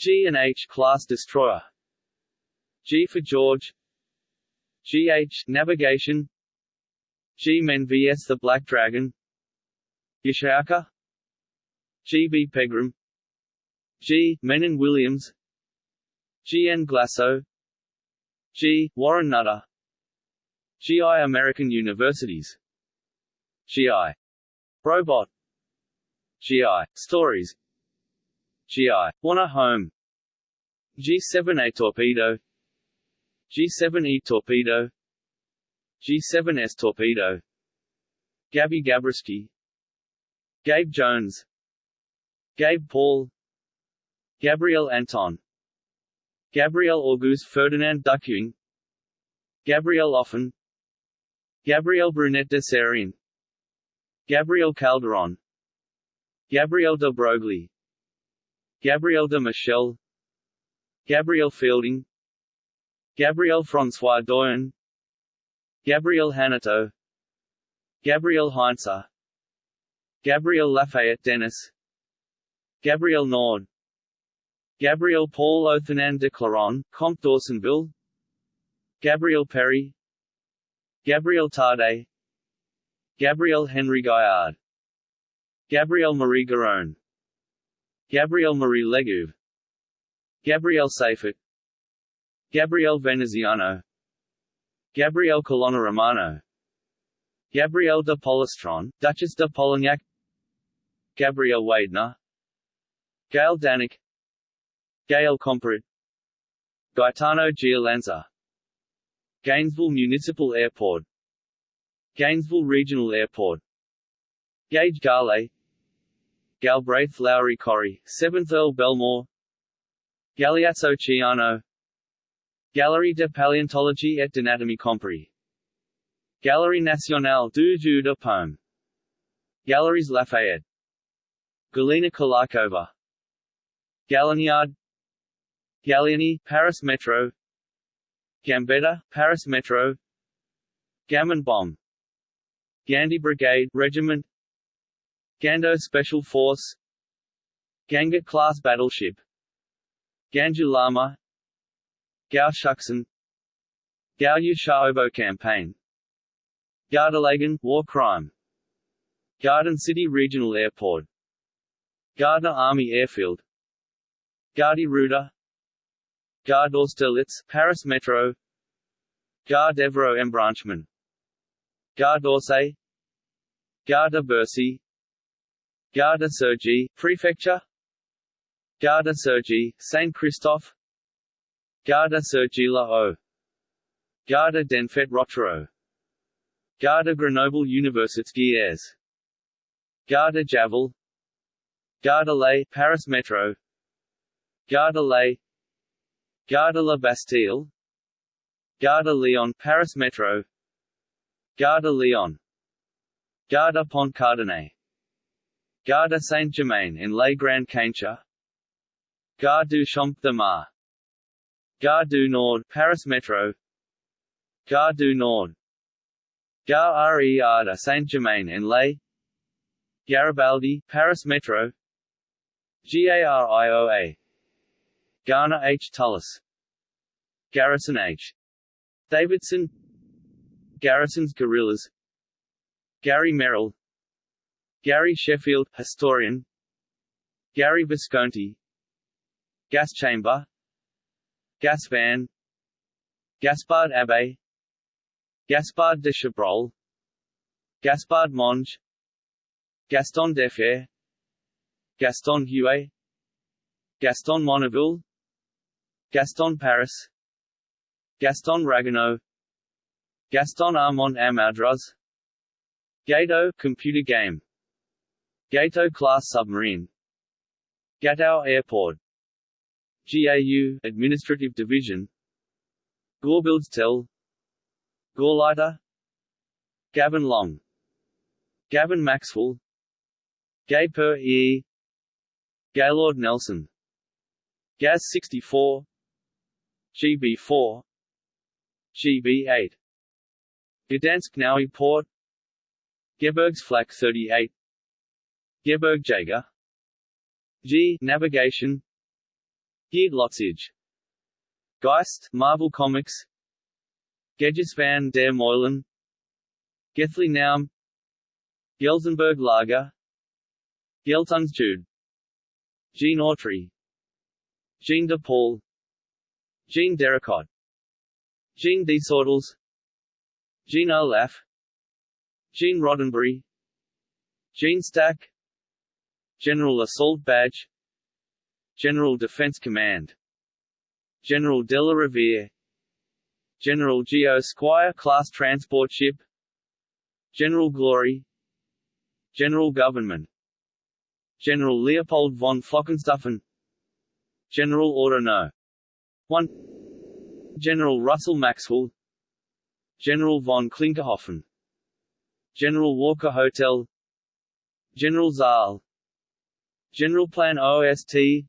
G and H class destroyer G for George GH navigation G-Men vs the Black Dragon Yashoka G.B. Pegram G. Mennen Williams G.N. Glasso G. Warren Nutter G.I. American Universities G.I. Robot G.I. Stories G.I. Wanna Home. G7A Torpedo. G7E Torpedo. G7S Torpedo. Gabby Gabreski. Gabe Jones. Gabe Paul. Gabriel Anton. Gabriel Auguste Ferdinand Duckewing Gabriel Offen Gabriel Brunette de Serien Gabriel Calderon. Gabriel de Broglie Gabriel de Michel Gabriel Fielding Gabriel François Doyen Gabriel Hanotaux Gabriel Heinzer Gabriel Lafayette Dennis Gabriel Nord Gabriel Paul Othanan de Claron, Comte Dawsonville Gabriel Péri Gabriel Tarde Gabriel Henry Gaillard Gabrielle Marie Garone Gabrielle Marie Legouve Gabrielle Seifert. Gabrielle Veneziano. Gabrielle Colonna Romano Gabrielle de Polastron, Duchess de Polignac. Gabrielle Weidner. Gail Danik. Gail Comparet Gaetano Giolanza Gainesville Municipal Airport. Gainesville Regional Airport. Gage Garley Galbraith Lowry Corrie, 7th Earl Belmore. Galeazzo Ciano. Galerie de Paléontologie et d'Anatomie Compris Galerie Nationale du Jeu de Paume Galeries Lafayette. Galina Kolakova Gallignard Gallieni, Paris Metro. Gambetta, Paris Metro. Gammon Bomb. Gandhi Brigade Regiment Gando Special Force Ganga-class battleship Ganju Lama Gao Shuxin Gao Shaobo campaign Gardelegen war crime Garden City Regional Airport Gardner Army Airfield Gardy Ruda Gare d'Austerlitz, Paris Metro Gare d'Evro Embranchement Gare d'Orsay Gare de Bercy Gare de Cergy, Prefecture? Gare de Cergy, Saint-Christophe Gare de Cergy-la-Haut Gare de Denfert-Rochereau Gare de Grenoble Universités Gare de Javel. Gare de l'Est, Paris Metro. Gare de l'Est Gare de la Bastille. Gare de Lyon Paris Metro. Gare de Lyon. Gare de Pont Cardinet Gare de Saint-Germain-en-Laye Grands Cancha Gare du Champ de Mars. Gare du Nord Paris Metro. Gare du Nord. Gare RER de Saint-Germain-en-Laye Garibaldi Paris Metro. GARIOA Garner H. Tullis. Garrison H. Davidson. Garrison's Gorillas Gary Merrill Gary Sheffield, historian. Gary Visconti. Gas Chamber. Gas Van. Gaspard Abbé Gaspard de Chabrol. Gaspard Monge. Gaston Defferre. Gaston Huet. Gaston Monnerville Gaston Paris. Gaston Ragueneau Gaston Armand Amadras Gato computer game Gato class submarine. Gatow Airport. GAU Administrative Division. Gorebuildstel Gauleiter Gavin Long. Gavin Maxwell. Gay Per E. Gaylord Nelson. Gaz 64 GB4 GB8 Gdansk Nowy Port. Gebergs Flak 38 Geberg Jager G. Navigation. Geert Lotsage Geist, Marvel Comics. Gedges van der Meulen. Gethly Naum. Gelsenberg Lager. Geltungsjude Gene Autry. Gene de Paul. Jean Derricott Jean Desautels Jean Olaf. Gene Roddenberry. Jean Stack General Assault Badge General Defense Command General de la Riviere General Geo Squire class transport ship General Glory General Government General Leopold von Flockenstuffen General Order No. 1 General Russell Maxwell General von Klinkerhoffen General Walker Hotel General Zal General Plan OST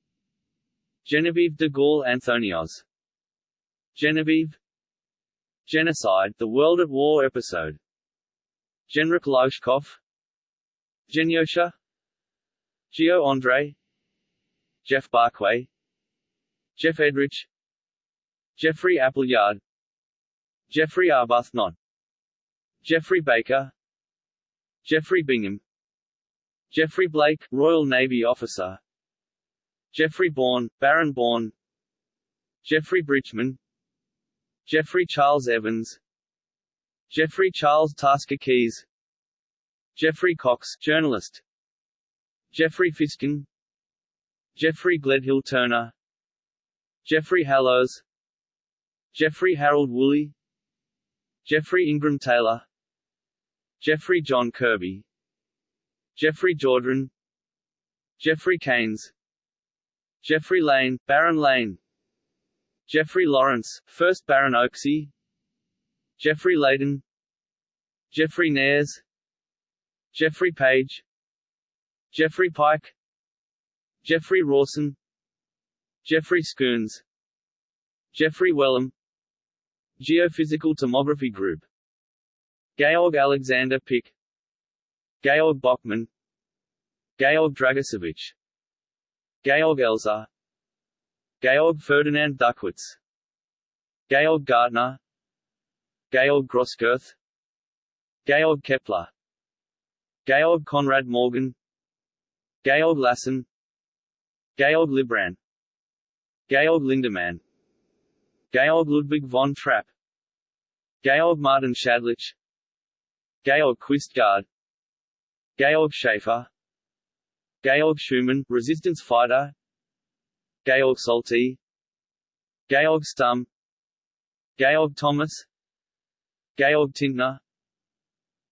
Genevieve de Gaulle Anthonioz Genevieve. Genocide, The World at War episode. Genrik Lauschkopf Genyosha. Geo Andre. Geoff Barkway. Geoff Edrich. Geoffrey Appleyard. Geoffrey Arbuthnot. Geoffrey Baker. Geoffrey Bingham Geoffrey Blake, Royal Navy officer. Geoffrey Bourne, Baron Bourne. Geoffrey Bridgman. Geoffrey Charles Evans. Geoffrey Charles Tasker Keyes. Geoffrey Cox journalist. Geoffrey Fiskin. Geoffrey Gledhill Turner. Geoffrey Hallows. Geoffrey Harold Woolley. Geoffrey Ingram Taylor. Geoffrey John Kirby Geoffrey Jordan Geoffrey Keynes Geoffrey Lane, Baron Lane Geoffrey Lawrence, 1st Baron Oaksey Geoffrey Layden Geoffrey Nares Geoffrey Page Geoffrey Pike Geoffrey Rawson Geoffrey Schoons Geoffrey Wellham Geophysical Tomography Group Georg Alexander Pick Georg Bockmann Georg Dragosevich Georg Elser Georg Ferdinand Duckwitz Georg Gartner Georg Grosskirth Georg Kepler Georg Conrad Morgan Georg Lassen Georg Librand Georg Lindemann Georg Ludwig von Trapp Georg Martin Schadlich Georg Quistgaard Georg Schaefer. Georg Schumann, resistance fighter. Georg Solti Georg Stumm Georg Thomas. Georg Tintner.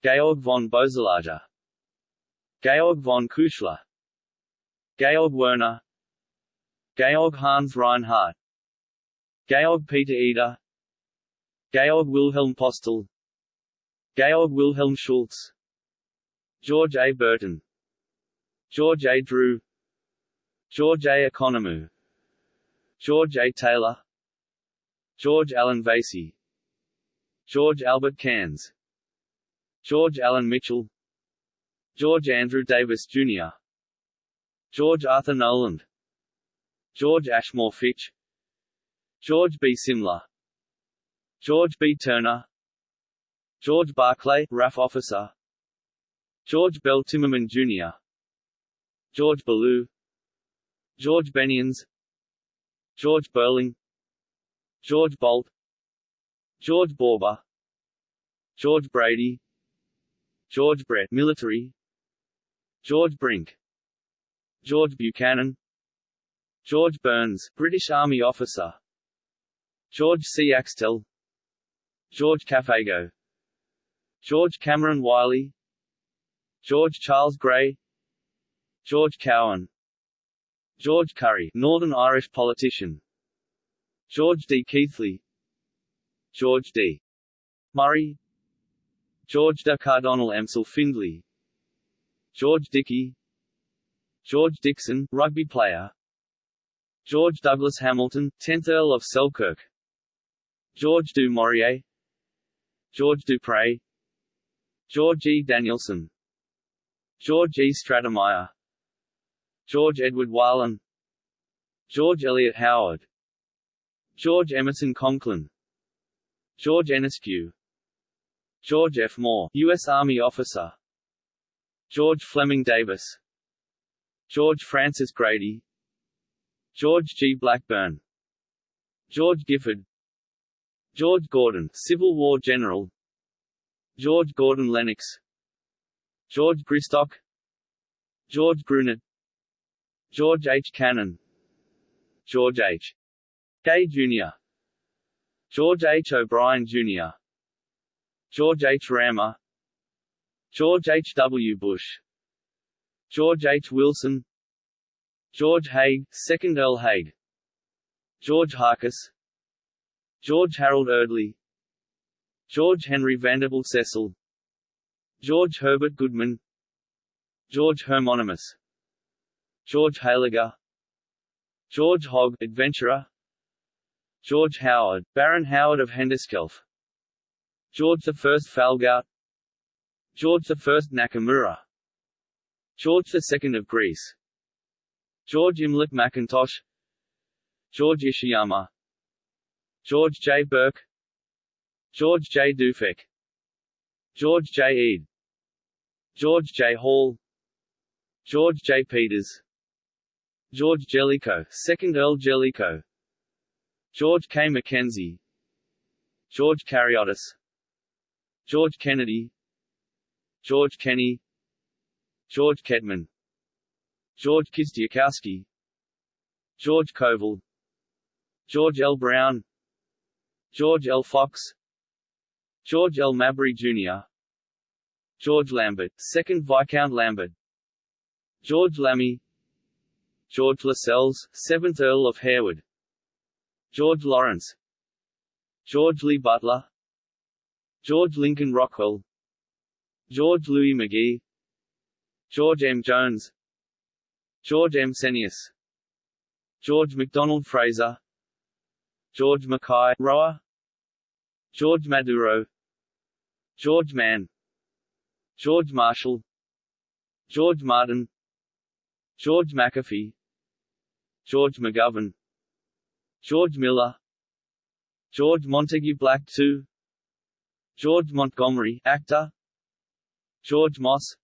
Georg von Boeselager Georg von Kuchler. Georg Werner. Georg Hans Reinhardt Georg Peter Eder. Georg Wilhelm Postel. Georg Wilhelm Schultz George A. Burton George A. Drew George A. Economou George A. Taylor George Allen Vasey George Albert Cairns George Allen Mitchell George Andrew Davis, Jr. George Arthur Noland George Ashmore Fitch George B. Simler George B. Turner George Barclay, RAF officer George Bell Timmerman, Jr. George Ballou George Benians George Beurling George Bolt George Borba George Brady George Brett military George Brink George Buchanan George Burns British Army officer George C. Axtell George Cafago George Cameron Wiley George Charles Gray George Cowan George Curry Northern Irish politician George D. Keithley George D. Murray George de Cardonal Emsel Findley George Dickey George Dixon rugby player George Douglas Hamilton 10th Earl of Selkirk George du Maurier George Dupre George E. Danielson George E. Stratemeyer George Edward Weiland George Eliot Howard George Emerson Conklin George Enescu George F. Moore, U.S. Army officer George Fleming Davis George Francis Grady George G. Blackburn George Gifford George Gordon, Civil War general George Gordon Lennox George Gristock George Grunet George H. Cannon George H. Gay Jr. George H. O'Brien Jr. George H. Rammer George H. W. Bush George H. Wilson George Haig, 2nd Earl Haig George Harkes George Harold Erdley George Henry Vanderbilt Cecil George Herbert Goodman. George Hermonymus George Heiliger. George Hogg adventurer. George Howard, Baron Howard of Hendeskelf George I Falgout George I Nakamura. George II of Greece. George Imlach McIntosh George Ishiyama. George J. Burke. George J. Dufek. George J. Eade George J. Hall George J. Peters George Jellicoe, 2nd Earl Jellicoe George K. Mackenzie George Karyotis George Kennedy George Kenney George Ketman George Kistiakowsky George Koval George L. Brown George L. Fox George L. Mabry Jr. George Lambert, 2nd Viscount Lambert. George Lamy. George Lascelles, 7th Earl of Harewood. George Lawrence. George Lee Butler. George Lincoln Rockwell. George Louis McGee. George M. Jones. George M. Senius. George MacDonald Fraser. George Mackay Roa George Maduro. George Mann George Marshall George Martin George McAfee George McGovern George Miller George Montague Black II George Montgomery actor George Moss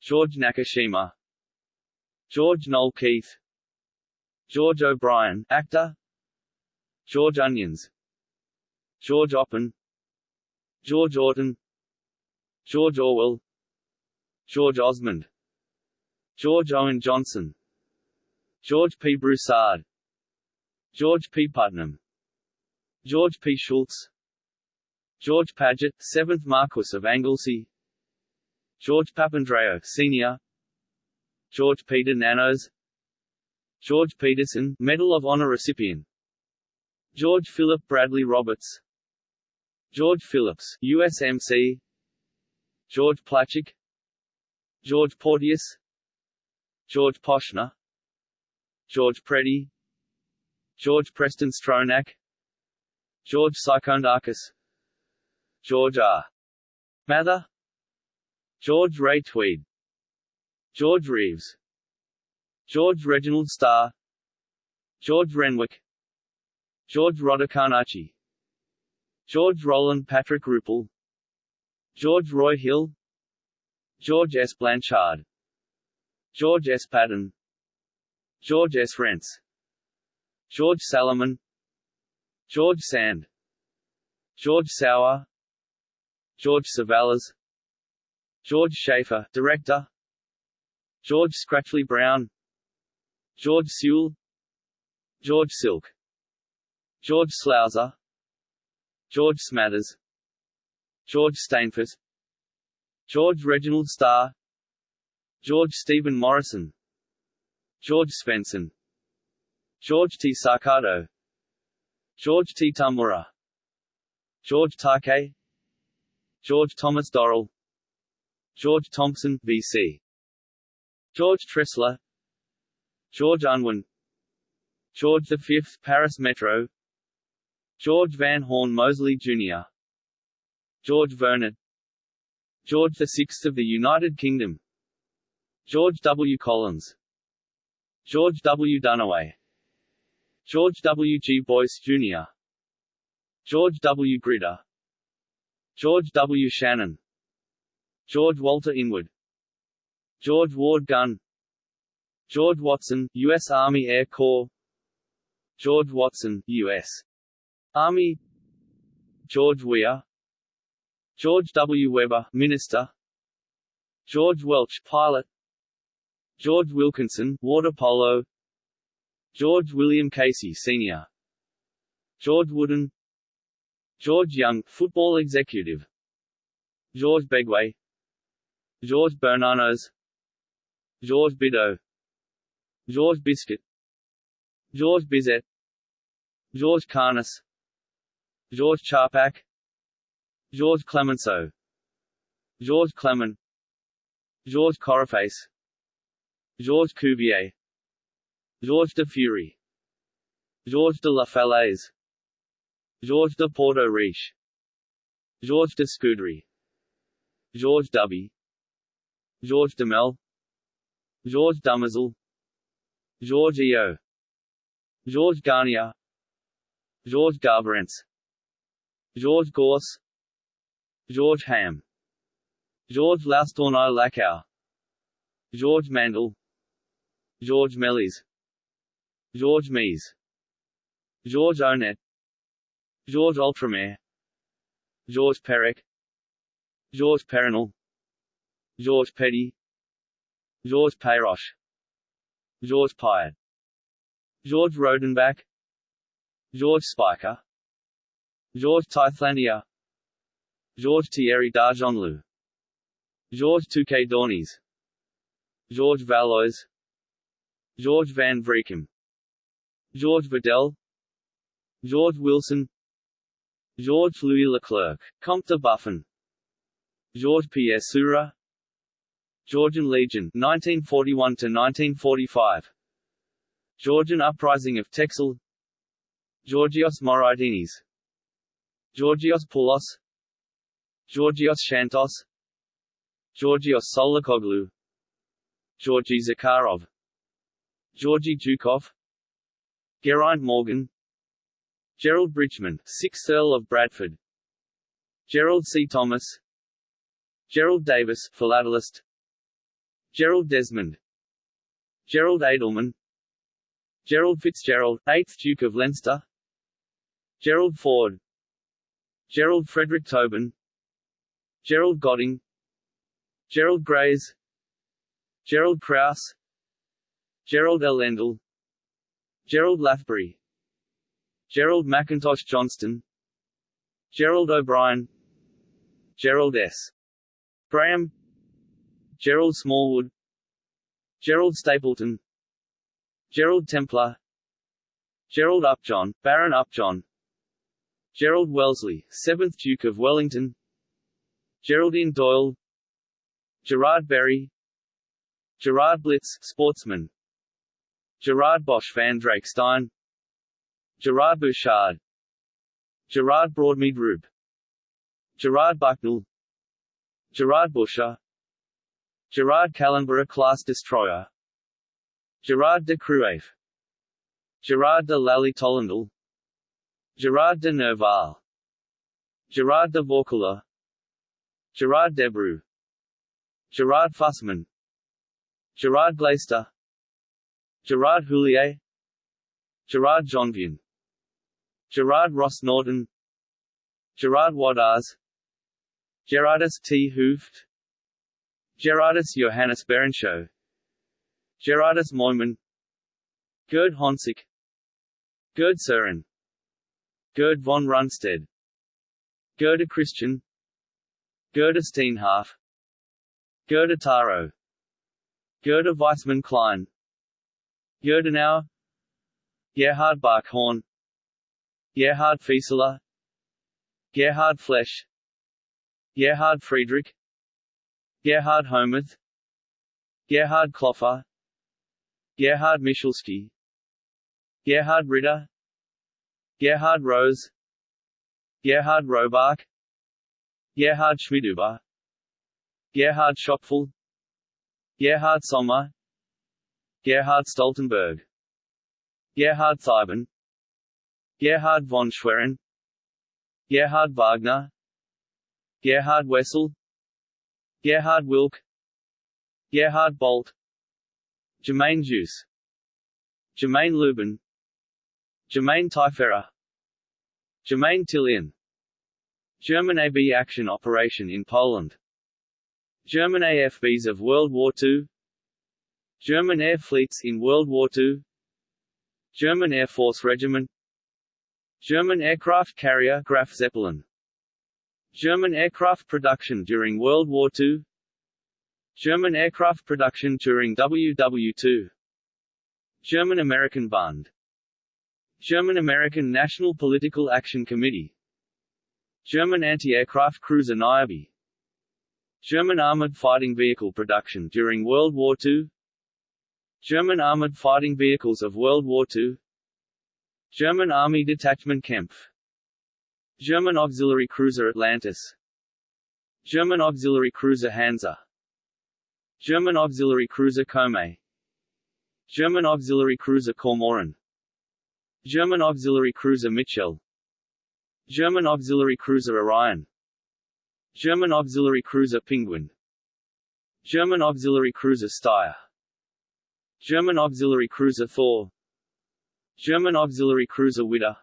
George Nakashima George Noel Keith George O'Brien actor George Onions George Oppen George Orton George Orwell George Osmond George Owen Johnson George P. Broussard George P. Putnam George P. Shultz George Paget, 7th Marquess of Anglesey George Papandreou Sr. George Peter Nanos George Peterson Medal of Honor recipient George Philip Bradley Roberts George Phillips, USMC George Plachik George Porteous George Poshner George Preddy George Preston Stronach George Psychoundakis George R. Mather George Ray Tweed George Reeves George Reginald Starr George Renwick George Rodicarnacci George Roland Patrick Ruppel George Roy Hill George S. Blanchard George S. Patton George S. Rentz George Salomon George Sand George Sauer George Savalas George Schaefer Director George Scratchley Brown George Sewell George Silk George Slouser George Smathers George Stainforth George Reginald Starr. George Stephen Morrison. George Svensson. George T. Sarcado. George T. Tamura. George Takei George Thomas Dorrell. George Thompson VC George Tressler. George Unwin. George V Paris Metro. George Van Horn Mosley Jr. George Vernon George VI of the United Kingdom George W. Collins George W. Dunaway George W. G. Boyce, Jr. George W. Gritter George W. Shannon George Walter Inwood George Ward Gunn George Watson, U.S. Army Air Corps George Watson, U.S. Army George Weah George W. Weber, Minister. George Welch, Pilot. George Wilkinson, Water Polo. George William Casey, Sr. George Wooden. George Young, Football Executive. George Begway. Georges Bernanos. Georges Bidault George Biscuit. Georges Bizet. George Carnus Georges Charpak Georges Clemenceau. George Clement. George Coraface Georges Cuvier. Georges de Fury. Georges de la Falaise. Georges de Porto Riche Georges de Scudery Georges Duby Georges Demel. Georges Dumazel Georges Eo Georges Garnier. Georges Garbarents Georges Gorse George Ham George Laustourneau Lacau Georges Mandel. Georges Méliès George Mies George Onet George Ultramare Georges Perec. George Perinal George Petty. George Peyroche George Pyatt. Georges Rodenbach. George Spiker. George Tythlandia Georges Thierry d'Argenlieu Georges Touquet Dornies Georges Valois. George van Vreekum. George Vidal. George Wilson. Georges Louis Leclerc, Comte de Buffon. Georges Pierre Seurat Georgian Legion 1941 to 1945 Georgian Uprising of Texel. Georgios Moraidinis Georgios Poulos Georgios Shantos. Georgios Solikoglu Georgi Zakharov. Georgi Dukov. Geraint Morgan. Gerald Bridgman, 6th Earl of Bradford. Gerald C. Thomas. Gerald Davis, philatelist. Gerald Desmond. Gerald Adelman. Gerald Fitzgerald, 8th Duke of Leinster. Gerald Ford. Gerald Frederick Tobin Gerald Godding Gerald Grays Gerald Krause Gerald L. Endel Gerald Lathbury Gerald McIntosh Johnston Gerald O'Brien Gerald S. Graham Gerald Smallwood Gerald Stapleton Gerald Templer Gerald Upjohn, Baron Upjohn Gerald Wellesley, 7th Duke of Wellington Geraldine Doyle Gerard Berry Gerard Blitz, sportsman Gerard Bosch van Drakestein Gerard Bouchard Gerard Broadmead Rube Gerard Bucknell Gerard Busher Gerard Callenburgh class destroyer Gerard de Cruave Gerard de Lally Tollendal Gerard de Nerval Gerard de Vaucouleurs Gerard Debreu. Gerard Fussman. Gerard Glaister Gerard Houllier. Gerard Jonvian Gerard Ross Norton. Gerard Wadars Gerardus T. Hooft. Gerardus Johannes Berenshow Gerardus Moyman. Gerd Honsik Gerd Suren Gerd von Rundstedt Gerda Christian Gerda Steenhardt Gerda Taro Gerda Weissmann Klein. Gerdenauer Gerhard Barkhorn. Gerhard Fieseler Gerhard Flesch. Gerhard Friedrich. Gerhard Homuth Gerhard Kloffer. Gerhard Michalski. Gerhard Ritter. Gerhard Rose. Gerhard Robark Gerhard Schmiduber Gerhard Schopfel. Gerhard Sommer. Gerhard Stoltenberg. Gerhard Theiben Gerhard von Schwerin. Gerhard Wagner. Gerhard Wessel. Gerhard Wilk. Gerhard Bolt. Germain Juice. Germain Lubin. Germain Taiferer Germain Tillian German AB action operation in Poland. German AFBs of World War II German air fleets in World War II German Air Force Regiment. German aircraft carrier Graf Zeppelin. German aircraft production during World War II German aircraft production during WW2 German-American Bund German-American National Political Action Committee German anti-aircraft cruiser Niobe. German armored fighting vehicle production during World War II German armored fighting vehicles of World War II German Army Detachment Kempf German auxiliary cruiser Atlantis. German auxiliary cruiser Hansa. German auxiliary cruiser Kome. German auxiliary cruiser Kormoran German auxiliary cruiser Mitchell German auxiliary cruiser Orion. German auxiliary cruiser Penguin. German auxiliary cruiser Steyr. German auxiliary cruiser Thor. German auxiliary cruiser Widder.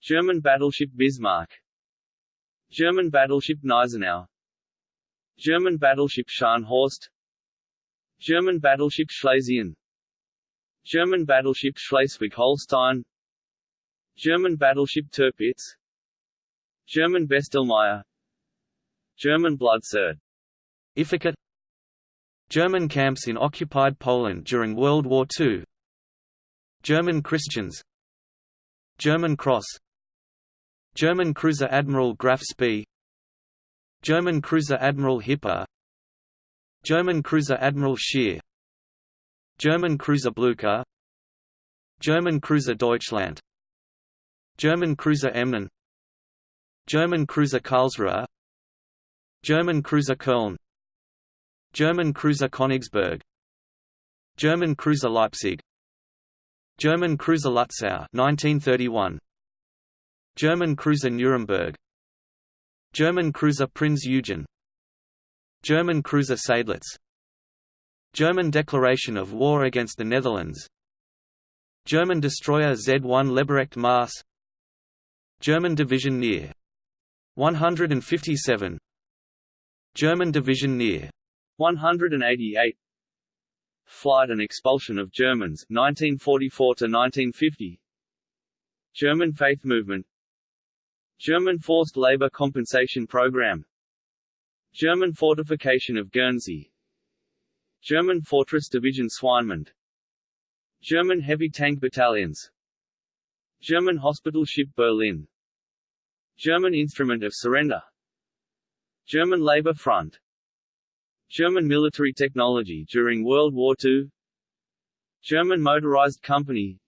German battleship Bismarck. German battleship Gneisenau German battleship Scharnhorst German battleship Schlesien German battleship Schleswig-Holstein German battleship Tirpitz. German Bestelmeyer German Bloodserd Ifliket German camps in occupied Poland during World War II German Christians. German Cross. German cruiser Admiral Graf Spee German cruiser Admiral Hipper. German cruiser Admiral Scheer. German cruiser Blucher German cruiser Deutschland German cruiser Emden. German cruiser Karlsruhe. German cruiser Köln. German cruiser Königsberg. German cruiser Leipzig. German cruiser Lutzow 1931 German cruiser Nuremberg. German cruiser Prinz Eugen. German cruiser Seydlitz German declaration of war against the Netherlands. German destroyer Z-1 Leberecht Maas German division near. 157 German division near. 188 Flight and expulsion of Germans 1944 to 1950 German faith movement. German forced labor compensation program. German fortification of Guernsey. German fortress division Swinemund German heavy tank battalions German hospital ship Berlin. German instrument of surrender. German Labor Front. German military technology during World War II German motorized company.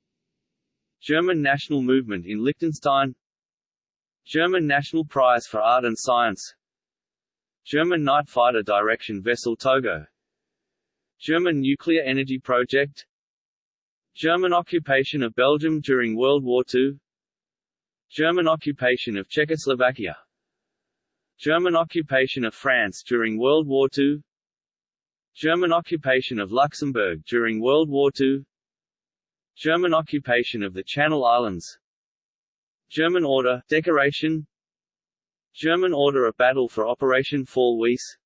German national movement in Liechtenstein. German National Prize for Art and Science. German night fighter direction vessel Togo. German nuclear energy project German occupation of Belgium during World War II German occupation of Czechoslovakia. German occupation of France during World War II German occupation of Luxembourg during World War II German occupation of the Channel Islands. German Order decoration. German Order of Battle for Operation Fall Weiss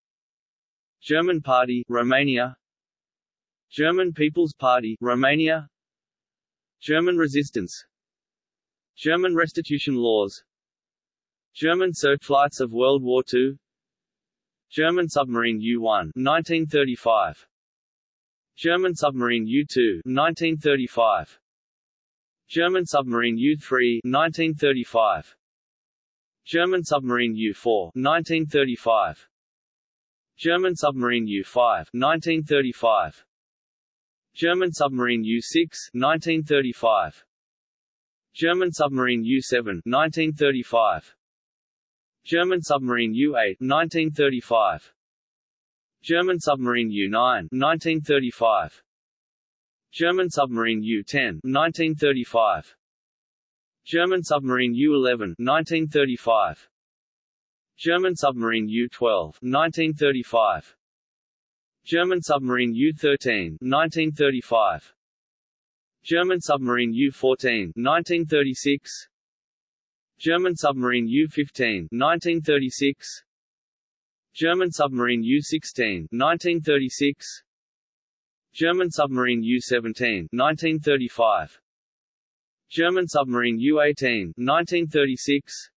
German Party Romania. German People's Party Romania German resistance. German restitution laws. German searchlights of World War II German submarine U-1 1935 German submarine U-2 1935 German submarine U-3 1935 German submarine U-4 1935 German submarine U-5 1935 German submarine U-6 1935 German submarine U-7 1935 German submarine U-8 1935 German submarine U-9 1935 German submarine U-10 1935 German submarine U-11 1935 German submarine U-12 1935 German submarine U-13 1935 German submarine U-14 1936 German submarine U-15 1936 German submarine U-16 1936 German submarine U-17 1935 German submarine U-18 1936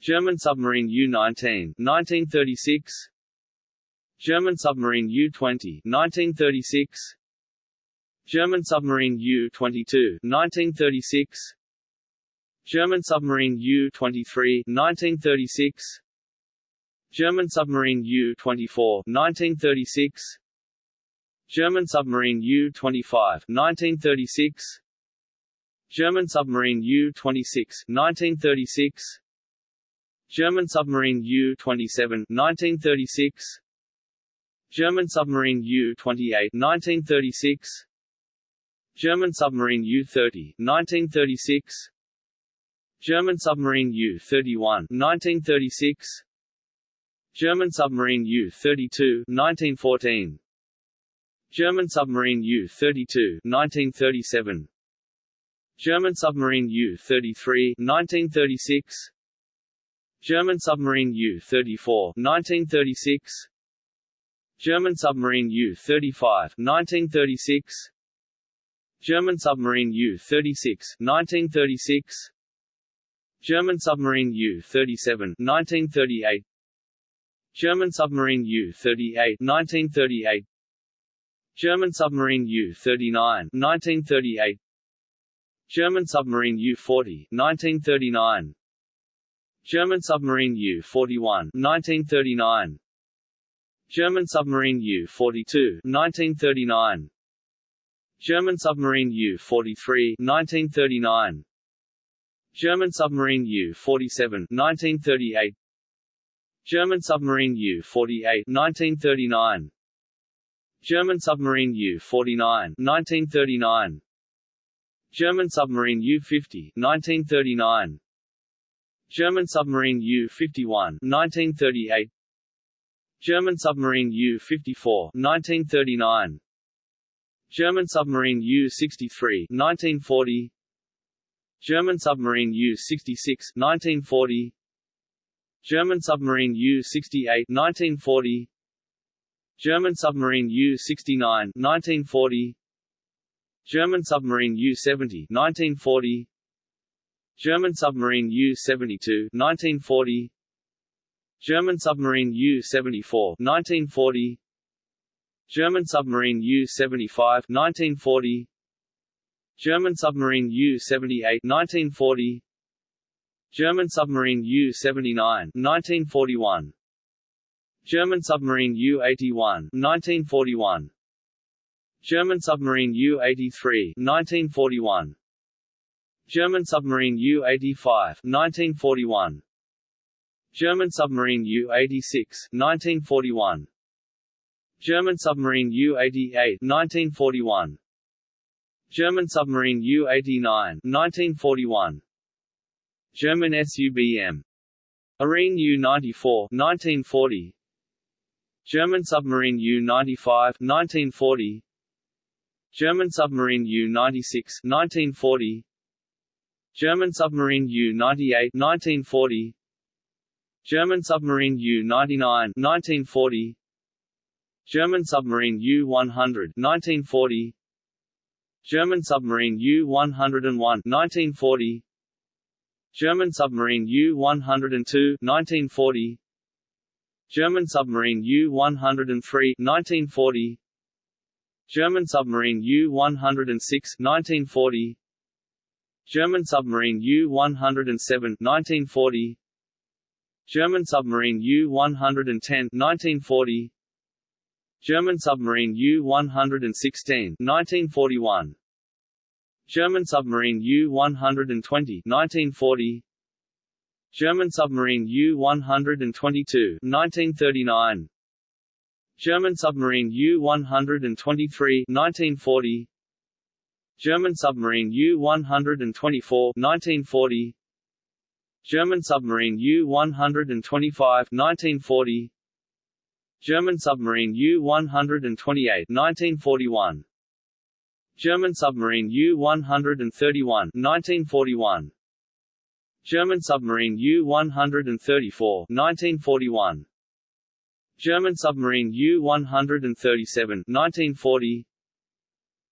German submarine U-19 1936 German submarine U-20 1936 German submarine U-22 1936 German submarine U-23 1936 German submarine U-24 1936 German submarine U-25 1936 German submarine U-26 1936 German submarine U-27 1936 German submarine U-28 1936 German submarine U-30 1936 German submarine U-31 1936 German submarine U-32 1914 German submarine U-32 1937 German submarine U-33 1936 German submarine U-34 1936 German submarine U-35 1936 German submarine U-36 1936 German submarine U-37 1938 German submarine U-38 1938 German submarine U-39 1938 German submarine U-40 1939 German submarine U-41 1939 German submarine U-42 1939 German submarine U-43 1939 German submarine U-47 1938 German submarine U-48 1939 German submarine U-49 1939 German submarine U-50 1939 German submarine U-51 1938 German submarine U-54 1939 German submarine U-63 1940 German submarine U-66 1940 German submarine U-68 1940 German submarine U-69 1940 German submarine U-70 1940 German submarine U-72 1940 German submarine U-74 1940 German submarine U-75 1940 German submarine U-78 1940 German submarine U-79 1941 German submarine U-81 1941 German submarine U-83 1941 German submarine U-85 1941 German submarine U-86 1941 German submarine U-88 1941 German submarine U-89 1941 German SUBM Arene U-94 1940 German submarine U-95 1940 German submarine U-96 1940 German submarine U-98 1940 German submarine U-99 1940 German submarine U-100 1940 German submarine U-101 1940 German submarine U-102 1940 German submarine U-103 1940 German submarine U-106 1940 German submarine U-107 1940 German submarine U-110 1940 German submarine U-116 1941 German submarine U-120 1940 German submarine U-122 1939 German submarine U-123 1940 German submarine U-124 1940 German submarine U-125 1940 German submarine U-128 1941 German submarine U-131 1941 German submarine U-134 1941 German submarine U-137 1940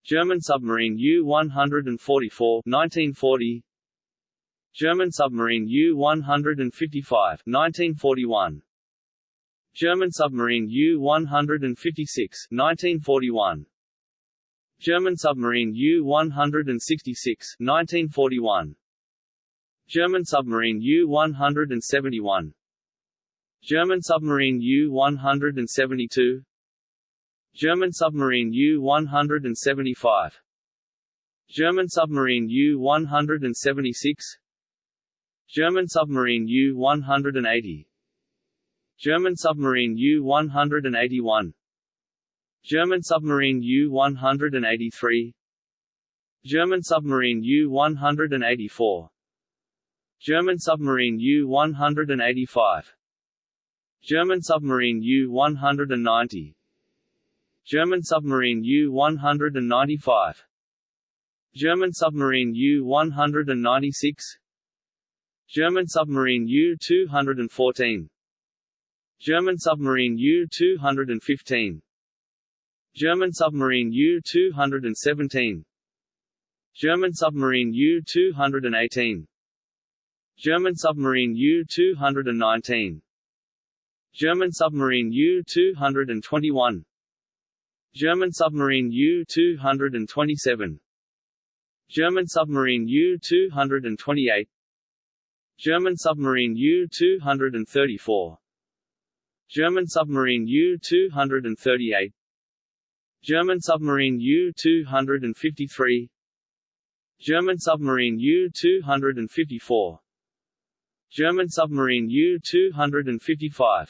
German submarine U-144 1940 German submarine U-155 1941 German submarine U-156 1941 German submarine U-166 1941 German submarine U-171 German submarine U-172 German submarine U-175 German submarine U-176 German submarine U-180 German submarine U-181 German submarine U-183 German submarine U-184 German submarine U-185 German submarine U-190 German submarine U-195 German submarine U-196 German submarine U-214 German submarine U-215 German submarine U-217 German submarine U-218 German submarine U-219 German submarine U-221 German submarine U-227 German submarine U-228 German submarine U-234 German submarine U-238 German submarine U-253 German submarine U-254 German submarine U-255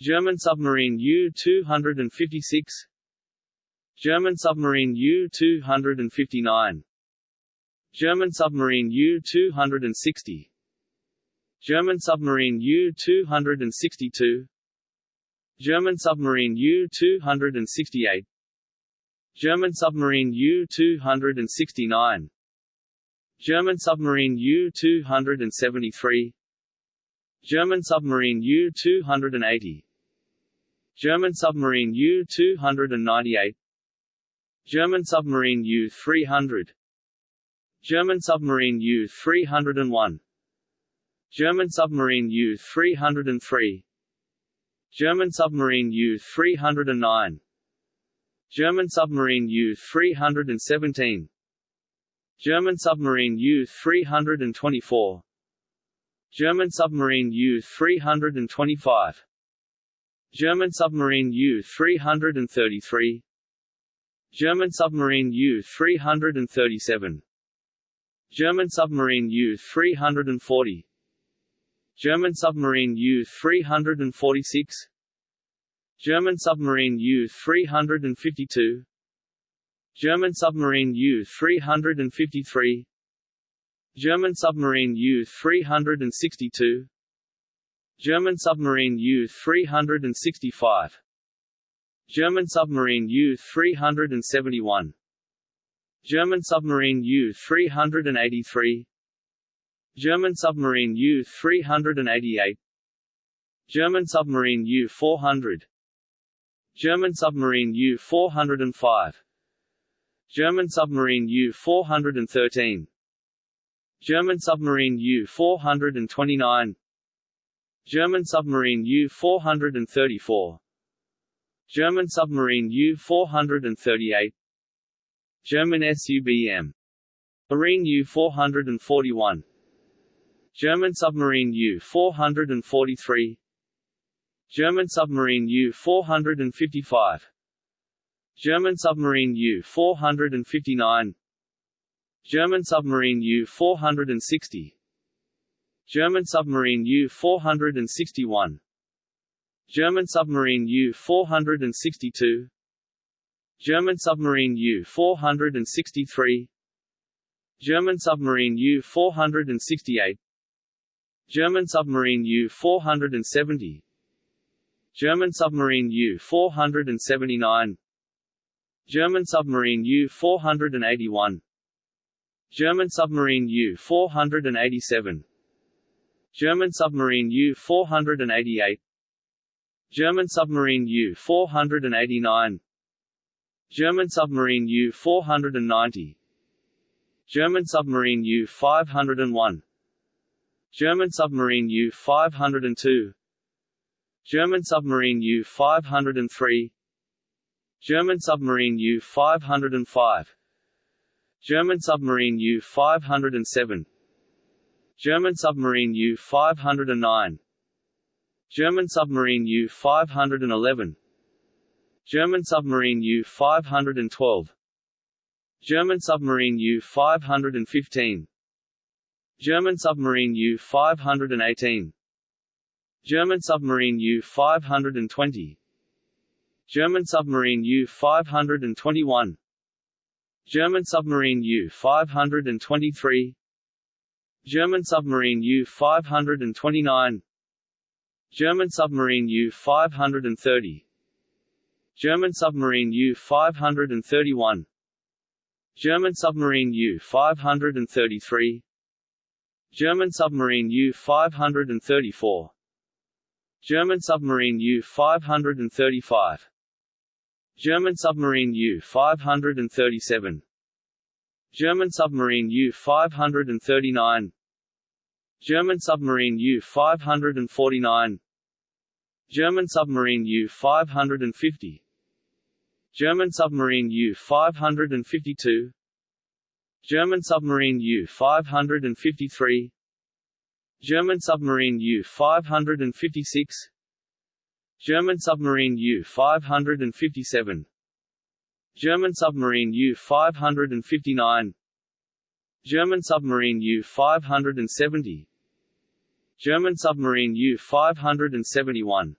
German submarine U-256 German submarine U-259 German submarine U-260 German submarine U-262 German submarine U-268 German submarine U-269 German submarine U-273 German submarine U-280 German submarine U-298 German submarine U-300 German submarine U-301 German submarine U-303 German submarine U-309 German submarine U-317 German submarine U-324 German submarine U-325 German submarine U-333 German submarine U-337 German submarine U-340 German submarine U-346 German submarine U-352 German submarine U-353 German submarine U-362 German submarine U-365 German submarine U-371 German submarine U-383 German submarine U-388 German submarine U-400 German submarine U-405 German submarine U-413 German submarine U-429 German submarine U-434 German submarine U-438 German SUBM Marine U-441 German submarine U-443 German submarine U-455 German submarine U-459 German submarine U-460 German submarine U-461 German submarine U-462 German submarine U-463 German submarine U-468 German submarine U-470 German submarine U-479 German submarine U-481 German submarine U-487 German submarine U-488 German submarine U-489 German submarine U-490 German submarine U-501 German submarine U-502 German submarine U-503 German submarine U-505 German submarine U-507 German submarine U-509 German submarine U-511 German submarine U-512 German submarine U-515 German submarine U-518 German submarine U-520 German submarine U-521 German submarine U-523 German submarine U-529 German submarine U-530 German submarine U-531 German submarine U-533 German submarine U-534 German submarine U-535 German submarine U-537 German submarine U-539 German submarine U-549 German submarine U-550 German submarine U-552 German submarine U-553 German submarine U-556 German submarine U-557 German submarine U-559 German submarine U-570 German submarine U-571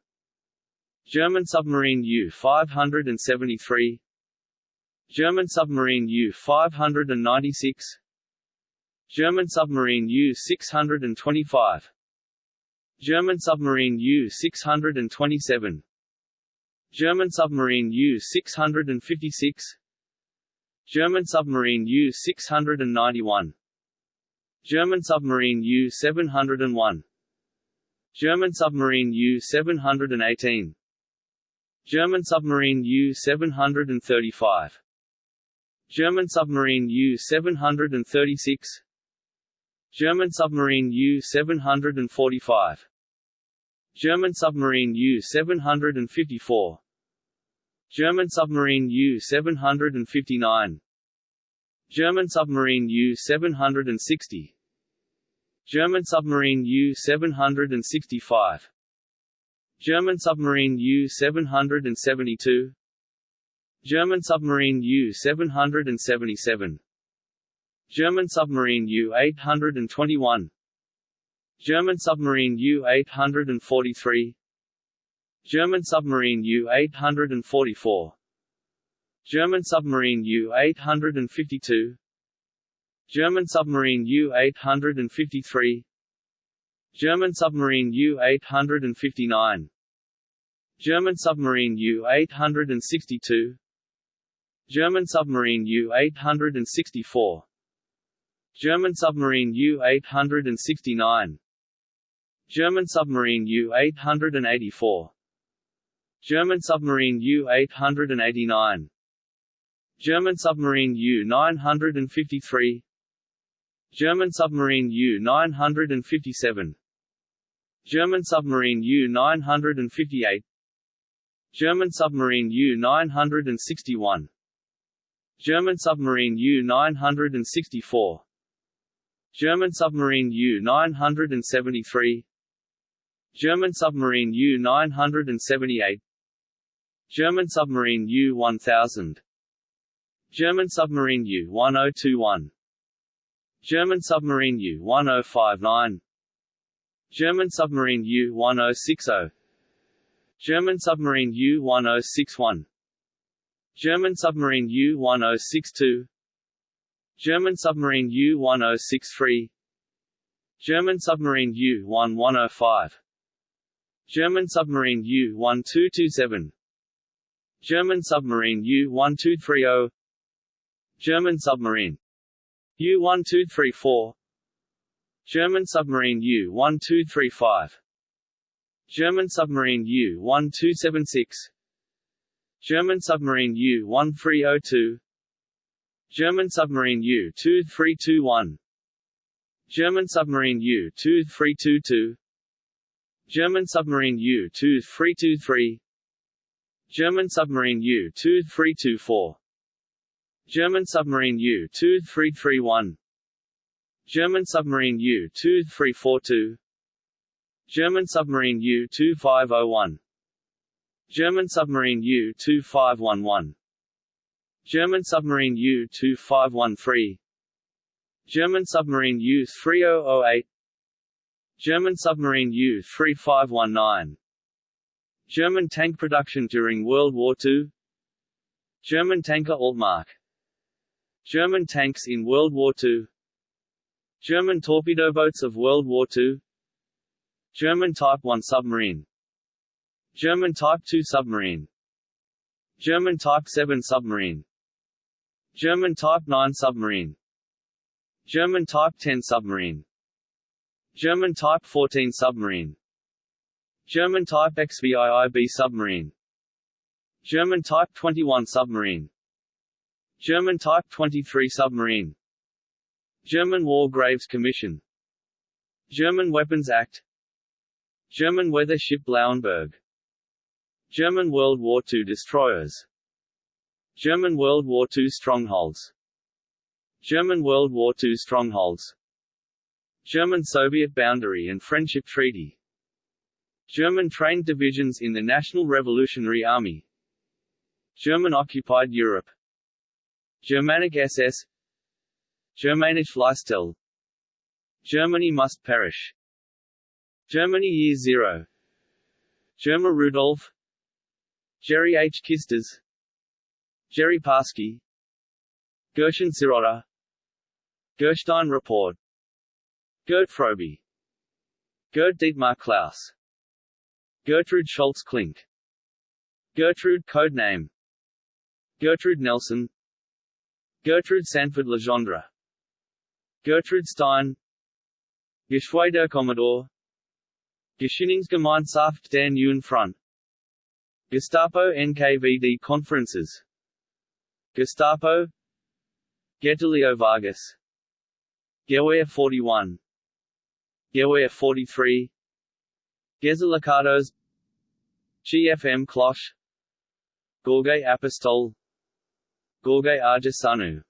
German submarine U-573 German submarine U-596 German submarine U-625 German submarine U-627 German submarine U-656 German submarine U-691 German submarine U-701 German submarine U-718 German submarine U-735 German submarine U-736 German submarine U-745 German submarine U-754 German submarine U-759 German submarine U-760 German submarine U-765 German submarine U-772 German submarine U-777 German submarine U-821 German submarine U-843 German submarine U-844 German submarine U-852 German submarine U-853 German submarine U-859 German submarine U-862 German submarine U-864 German submarine U-869 German submarine U-884 German submarine U-889 German submarine U-953 German submarine U-957 German submarine U-958 German submarine U-961 German submarine U-964 German submarine U-973 German submarine U-978 German submarine U-1000 German submarine U-1021 German submarine U-1059. German submarine U-1060. German submarine U-1061. German submarine U-1062. German submarine U-1063. German submarine U-1105. German submarine U-1227. German submarine U-1230. German submarine U-1234 German submarine U-1235 German submarine U-1276 German submarine U-1302 German submarine U-2321 German submarine U-2322 German submarine U-2323 German submarine U-2324 German submarine U-2331 German submarine U-2342 German submarine U-2501 German submarine U-2511 German submarine U-2513 German submarine U-3008 German submarine U-3519 German tank production during World War II German tanker Altmark German tanks in World War II German torpedo boats of World War II German Type 1 submarine. German Type 2 submarine. German Type 7 submarine. German Type 9 submarine. German Type 10 submarine. German Type 14 submarine. German Type XVIIB submarine. German Type 21 submarine German Type 23 submarine. German War Graves Commission. German Weapons Act. German weather ship Lauenburg. German World War II destroyers. German World War II strongholds. German World War II strongholds. German-Soviet boundary and friendship treaty. German trained divisions in the National Revolutionary Army. German-occupied Europe Germanic SS Germanische Leistung Germany must perish. Germany Year Zero. Germar Rudolf. Jerry H. Kisters. Jerry Parsky. Gershon Sirota. Gerstein Report Gert Frobe Gerd Dietmar Klaus. Gertrude Scholtz Klink. Gertrude codename. Gertrude Nelson Gertrude Sanford Legendre. Gertrude Stein. Geschwei der Commodore. Gesinnungsgemeinschaft der Neuen Front. Gestapo NKVD conferences. Gestapo. Getulio Vargas. Gewehr 41 Gewehr 43 Gezalicados GFM Cloche Gheorghe Apostol Gheorghe Argesanu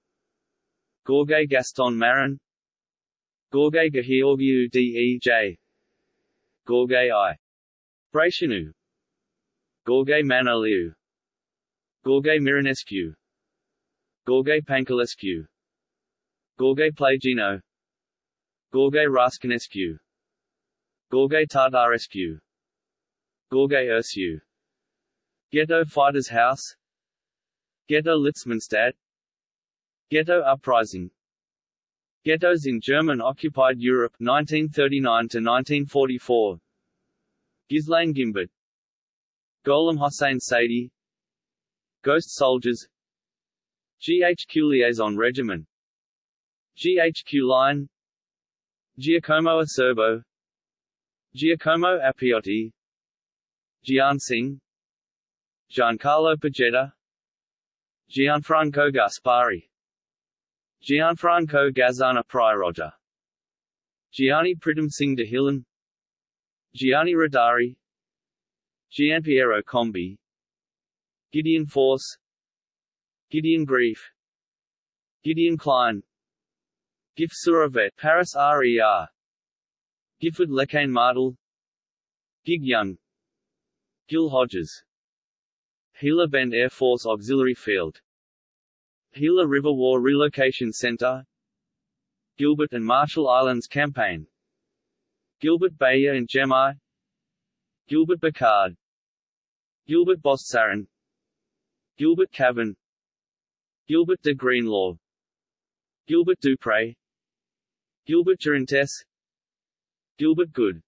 Gheorghe Gaston Marin. Gheorghe Gheorghiu Dej Gheorghe I. Brătianu Gheorghe Manoliu Gheorghe Mironescu. Gheorghe Pancalescu Gheorghe Plagino Gheorghe Rascanescu Gheorghe Tătărescu. Gheorghe Ursu. Ghetto Fighters House Ghetto Litzmannstadt. Ghetto Uprising. Ghettos in German-occupied Europe 1939–1944 Ghislaine Gimbert. Golem Hossein Saidi Ghost Soldiers. GHQ Liaison Regiment. GHQ Line. Giacomo Acerbo. Giacomo Appiotti Gian Singh Giancarlo Pajetta Gianfranco Gaspari. Gianfranco Gazzana Priaroggia Gianni Pritam Singh de Gianni Rodari Gianpiero Combi. Gideon Force. Gideon Greif. Gideon Klein. Gif-sur-Yvette Paris RER Giffard Le Quesne Martel. Gig Young. Gil Hodges Gila Bend Air Force Auxiliary Field. Gila River War Relocation Center. Gilbert and Marshall Islands Campaign. Gilbert Bayer and Gemai Gilbert Bacard Gilbert Bossarin Gilbert Cavan. Gilbert de Greenlaw. Gilbert Dupre. Gilbert Durantes Gilbert Good.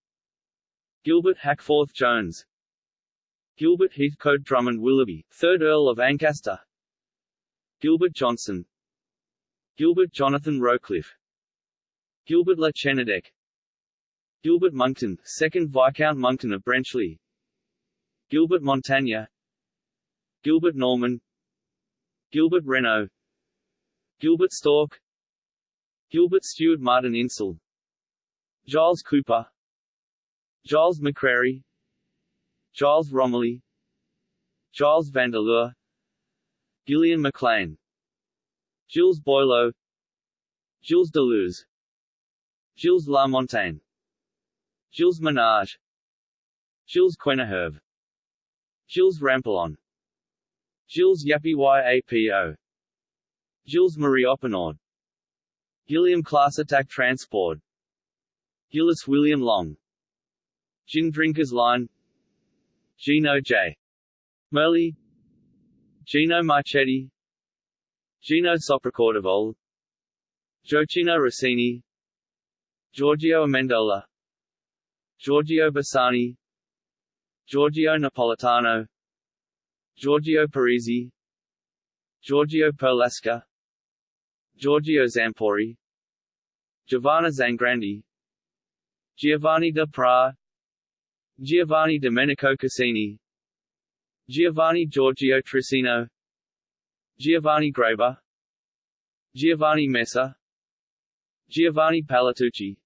Gilbert Hackforth Jones Gilbert Heathcote Drummond Willoughby, 3rd Earl of Ancaster. Gilbert Johnson. Gilbert Jonathan Rowcliffe Gilbert La Chenadec Gilbert Monckton, 2nd Viscount Monckton of Brenchley Gilbert Montagna Gilbert Norman. Gilbert Renault. Gilbert Stork. Gilbert Stewart Martin Insel. Giles Cooper. Giles McCrary Giles Romilly Giles Vandeleur Gillian MacLean Gilles Boileau Gilles Deleuze Gilles Lamontagne Gilles Ménage Jules Quenneherve Gilles Rampillon Gilles Yapi Yapo Gilles Marie Oppenord Gilliam Class Attack Transport Gillis William Long Gin Drinkers Line Gino J. Merli. Gino Marchetti. Gino Sopracordovole Gioacchino Rossini. Giorgio Amendola. Giorgio Bassani. Giorgio Napolitano. Giorgio Parisi. Giorgio Perlasca Giorgio Zampori. Giovanna Zangrandi Giovanni da Pra Giovanni Domenico Cassini. Giovanni Giorgio Trissino Giovanni Graber Giovanni Messa Giovanni Palatucci.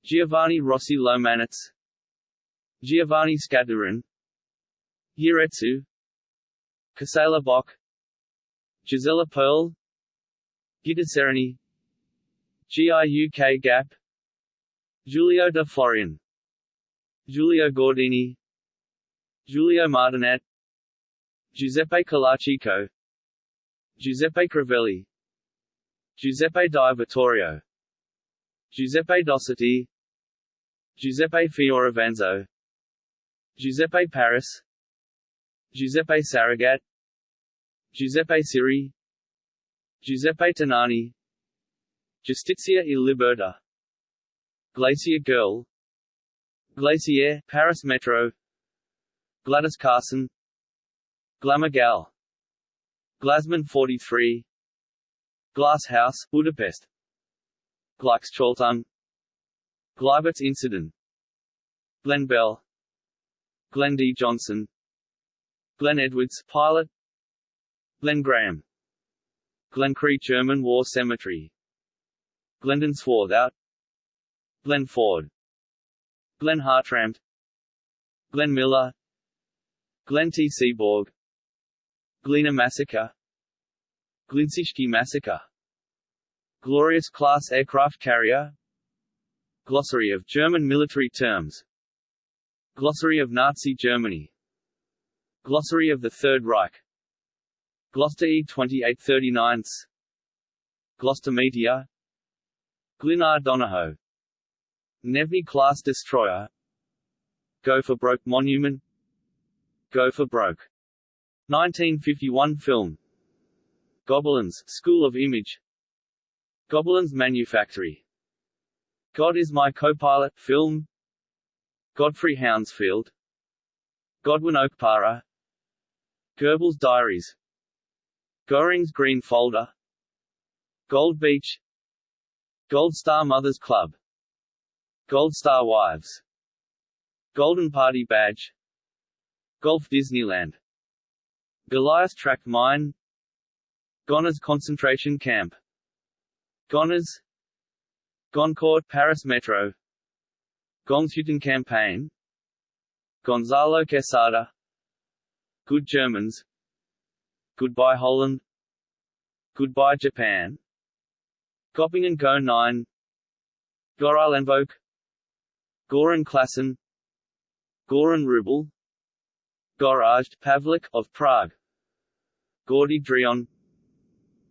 Giovanni Rossi Lomanitz. Giovanni Scadurin Yiretsu Casella Bock. Gisella Perl. Gitta Sereny. GIUK Gap. Giulio de Florian Giulio Gordini. Giulio Martinet Giuseppe Colachico Giuseppe Crivelli. Giuseppe di Vittorio. Giuseppe Dossetti. Giuseppe Fioravanzo. Giuseppe Paris. Giuseppe Saragat Giuseppe Siri. Giuseppe Tonani. Giustizia e Libertà Glacier Girl Glacier, Paris Metro Gladys Carson Glamour Glasman 43 Glass House, Budapest Gleichschaltung Gleiwitz Incident Glenn Bell Glenn D. Johnson Glenn Edwards, pilot Glenn Graham Glencree German War Cemetery Glendon Swarthout Glenn Ford Glenn Hartranft Glenn Miller Glenn T. Seaborg Glina Massacre Glinciszki Massacre Glorious Class Aircraft Carrier Glossary of German military terms Glossary of Nazi Germany Glossary of the Third Reich Gloster E 2839 Gloster Meteor Glenard Donohoe Gnevny-class destroyer. Go for Broke Monument. Go for Broke. 1951 film. Gobelins School of Image. Gobelins Manufactory. God is My Co-Pilot film. Godfrey Hounsfield. Godwin Okpara. Goebbels Diaries. Goring's Green Folder. Gold Beach. Gold Star Mothers Club Gold Star Wives. Golden Party Badge. Golf Disneyland. Goliath Track Mine. Gonars Concentration Camp. Gonars. Goncourt Paris Metro. Gonshütten Campaign. Gonzalo Quesada. Good Germans. Goodbye Holland. Goodbye Japan. Göppingen Go 9 Goralenvolk Goran Klassen Goran Rubel Gorazd Pavlik of Prague Gordy Drion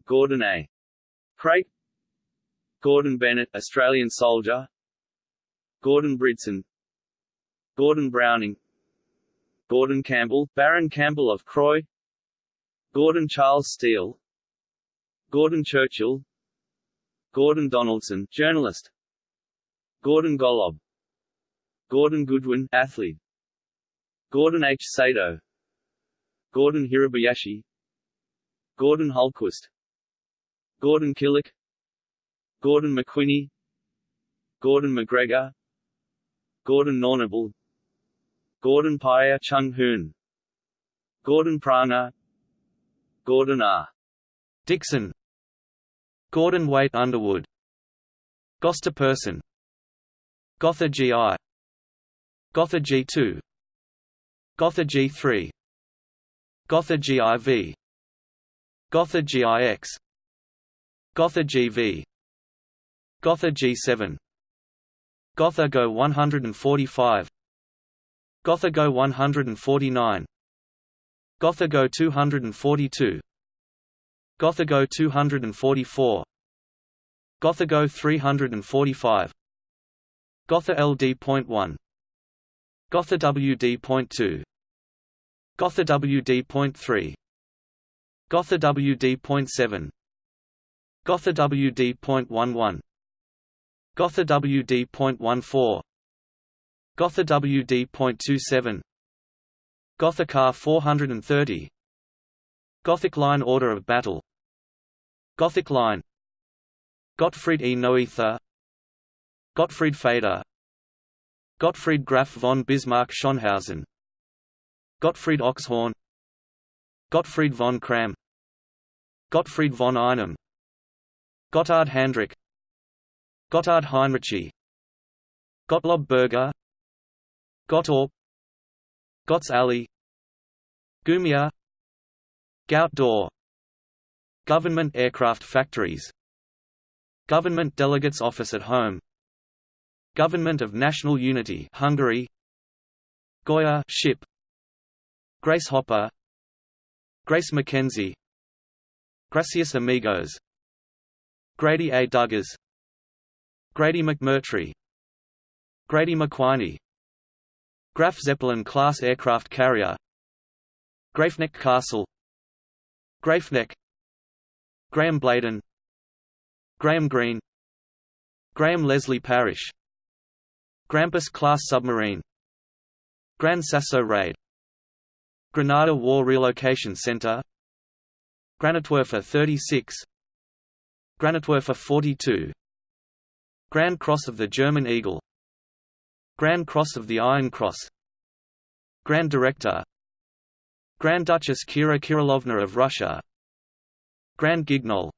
Gordon A. Craig Gordon Bennett Australian soldier Gordon Bridson Gordon Browning Gordon Campbell Baron Campbell of Croy Gordon Charles Steele Gordon Churchill Gordon Donaldson journalist Gordon Gollob Gordon Goodwin athlete. Gordon H. Sato. Gordon Hirabayashi Gordon Hultquist Gordon Killick. Gordon McQuinney Gordon McGregor. Gordon Nornable. Gordon Paya Chung Hoon. Gordon Prange. Gordon R. Dixon. Gordon Waite Underwood. Gosta Person Gotha GI Gotha G2 Gotha G3 Gotha GIV Gotha GIX Gotha GV Gotha G7 Gotha Go 145 Gotha Go 149 Gotha Go 242 Gotha Go 244 Gotha Go 345 Gotha LD.1 Gotha WD.2 Gotha WD.3 Gotha WD.7 Gotha WD.11 Gotha WD.14 Gotha WD.27 Gotha Car 430 Gothic Line Order of Battle. Gothic Line. Gottfried E. Noether. Gottfried Feder Gottfried Graf von Bismarck Schonhausen Gottfried Oxhorn. Gottfried von Cramm Gottfried von Einem Gotthard Handrick Gotthard Heinrici Gottlob Berger. Gottorp. Gotts Alley Gumia. Gout Door Government Aircraft Factories. Government Delegates Office at Home Government of National Unity Hungary. Goya ship. Grace Hopper. Grace Mackenzie. Gracias Amigos. Grady A. Duggars. Grady McMurtry. Grady McQuiney Graf Zeppelin class aircraft carrier. Grafeneck Castle. Grafeneck Graham Bladen. Graham Greene. Graham Leslie Parish Grampus class submarine. Gran Sasso raid. Granada War Relocation Center. Granitwerfer 36 Granitwerfer 42 Grand Cross of the German Eagle. Grand Cross of the Iron Cross. Grand Director. Grand Duchess Kira Kirillovna of Russia. Grand Guignol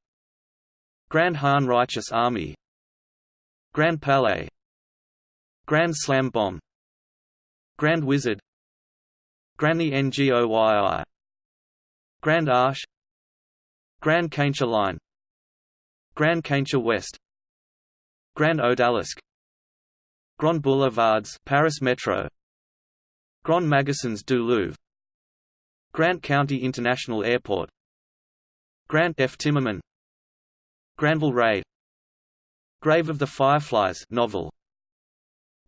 Grand Han Righteous Army. Grand Palais Grand Slam Bomb. Grand Wizard. Granny Ngoyi Grand Arche Grand Kaincha Line. Grand Kaincha West. Grand Odalisque. Grand Boulevards Paris Metro. Grand Magasins du Louvre. Grant County International Airport. Grant F. Timmerman. Granville Raid Grave of the Fireflies novel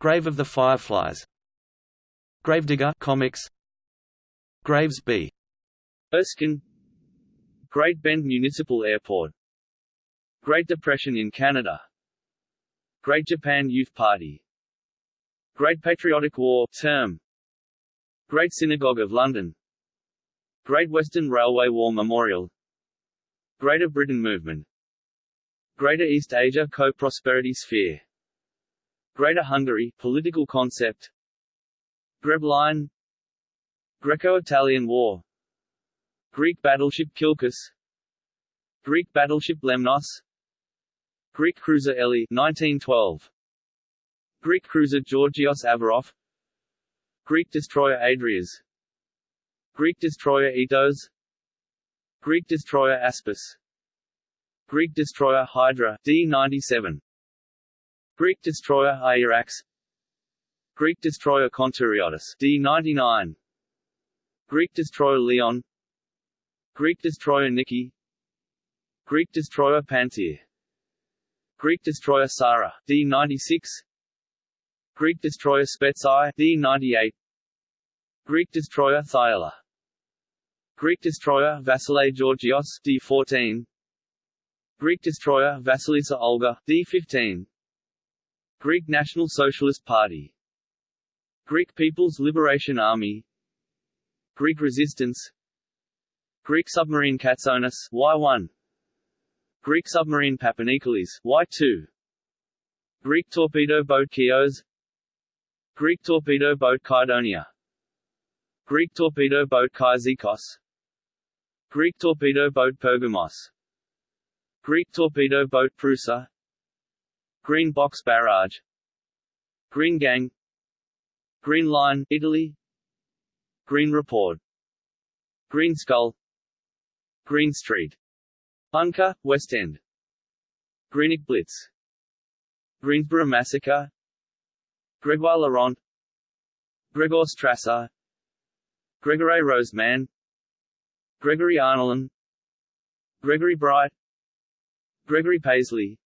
Grave of the Fireflies. Gravedigger comics. Graves B. Erskine. Great Bend Municipal Airport. Great Depression in Canada. Great Japan Youth Party. Great Patriotic War term. Great Synagogue of London. Great Western Railway War Memorial. Greater Britain Movement. Greater East Asia Co-Prosperity Sphere Greater Hungary political concept. Greb Line Greco-Italian War. Greek battleship Kilkis Greek battleship Lemnos. Greek cruiser Elly 1912 Greek cruiser Georgios Averof Greek destroyer Adrias. Greek destroyer Aetos Greek destroyer Aspis. Greek destroyer Hydra D-97 Greek destroyer Hierax Greek destroyer Kountouriotis D-99 Greek destroyer Leon Greek destroyer Niki Greek destroyer Panthir Greek destroyer Sarah D-96 Greek destroyer Spetsai D-98 Greek destroyer Thyella Greek destroyer Vasilefs Georgios D14 Greek destroyer Vasilissa Olga D15 Greek National Socialist Party. Greek People's Liberation Army. Greek Resistance. Greek submarine Katsonis Y1 Greek submarine Papanikolis Y2 Greek torpedo boat Chios. Greek torpedo boat Kydonia. Greek torpedo boat Kyzikos Greek torpedo boat Pergamos. Greek torpedo boat Prusa Green Box Barrage. Green Gang. Green Line, Italy. Green Report. Green Skull. Green Street. Bunker, West End. Greenock Blitz. Greensboro Massacre. Gregoire Laurent. Gregor Strasser. Gregory Roseman. Gregory Arnoldin Gregory Bright. Gregory Paisley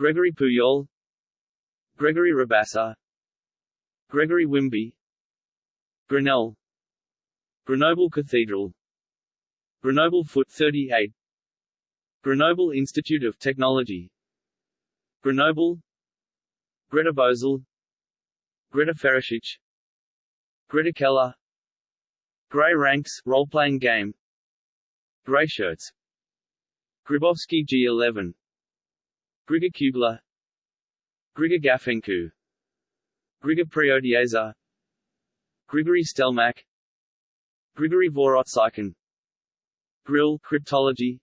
Gregory Puyol Gregory Rabassa Gregory Wimby Grinnell Grenoble Cathedral Grenoble Foot 38 Grenoble Institute of Technology Grenoble Greta Bosel Greta Ferashich Greta Keller Grey Ranks role-playing game Grey Shirts Gribovsky G11 Grigor Kugler Grigor Gafencu. Grigor Priotieza Grigory Stelmach. Grigory Vorotsykin Grill cryptology.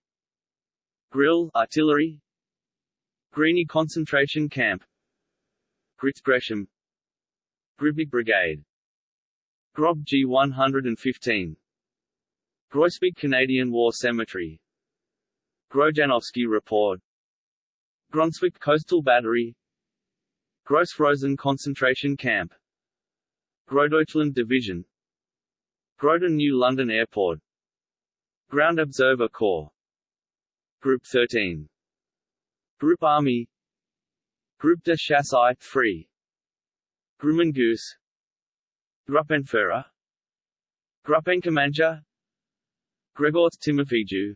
Grill artillery. Grini concentration camp. Grits Gresham. Gribnik Brigade. Grob G115 Groesbeek Canadian War Cemetery. Grojanowski Report Brunswick Coastal Battery. Gross Rosen Concentration Camp. Großdeutschland Division. Groton New London Airport. Ground Observer Corps. Group 13 Group Army. Group de Chasse 3 Grumman Goose Gruppenführer. Gruppenkommandeur. Gregor Timofeju.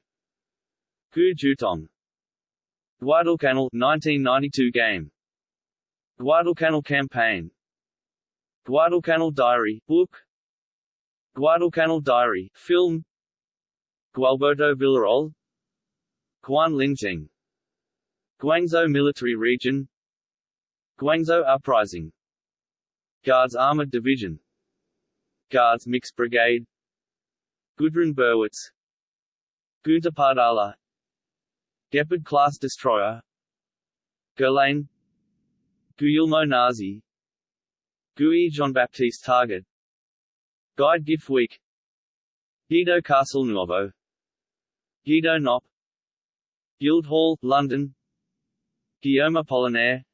Gu Jutong Guadalcanal 1992 game. Guadalcanal campaign. Guadalcanal diary book. Guadalcanal diary film. Gualberto Villarroel. Guan Lingjing. Guangzhou military region. Guangzhou uprising. Guards Armored Division. Guards Mixed Brigade. Gudrun Berwitz. Gunter Pardala Gepard-class destroyer. Guerlain Guillermo Nazi Guy Jean-Baptiste Target. Guide Gif-Week Guido Castelnuovo Guido Knopp. Guildhall, London. Guillaume Apollinaire.